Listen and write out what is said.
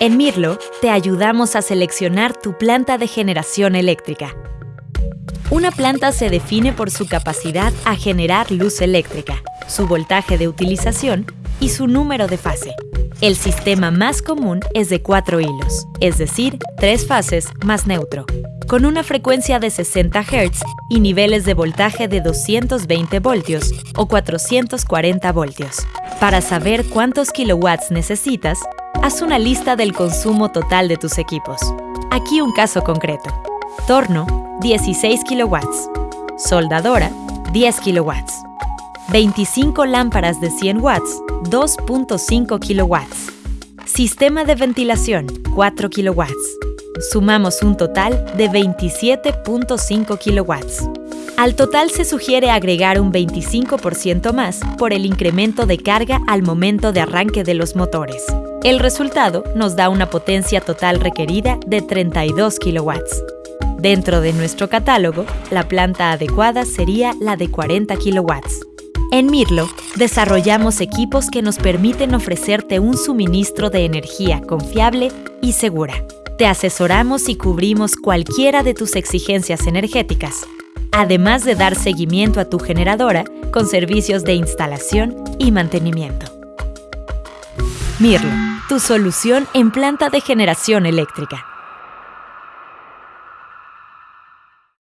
En Mirlo, te ayudamos a seleccionar tu planta de generación eléctrica. Una planta se define por su capacidad a generar luz eléctrica, su voltaje de utilización y su número de fase. El sistema más común es de cuatro hilos, es decir, tres fases más neutro, con una frecuencia de 60 Hz y niveles de voltaje de 220 voltios o 440 voltios. Para saber cuántos kilowatts necesitas, haz una lista del consumo total de tus equipos. Aquí un caso concreto. Torno, 16 kilowatts. Soldadora, 10 kilowatts. 25 lámparas de 100 watts, 2.5 kilowatts. Sistema de ventilación, 4 kilowatts. Sumamos un total de 27.5 kilowatts. Al total se sugiere agregar un 25% más por el incremento de carga al momento de arranque de los motores. El resultado nos da una potencia total requerida de 32 kilowatts. Dentro de nuestro catálogo, la planta adecuada sería la de 40 kilowatts. En Mirlo, desarrollamos equipos que nos permiten ofrecerte un suministro de energía confiable y segura. Te asesoramos y cubrimos cualquiera de tus exigencias energéticas, además de dar seguimiento a tu generadora con servicios de instalación y mantenimiento. Mirlo, tu solución en planta de generación eléctrica.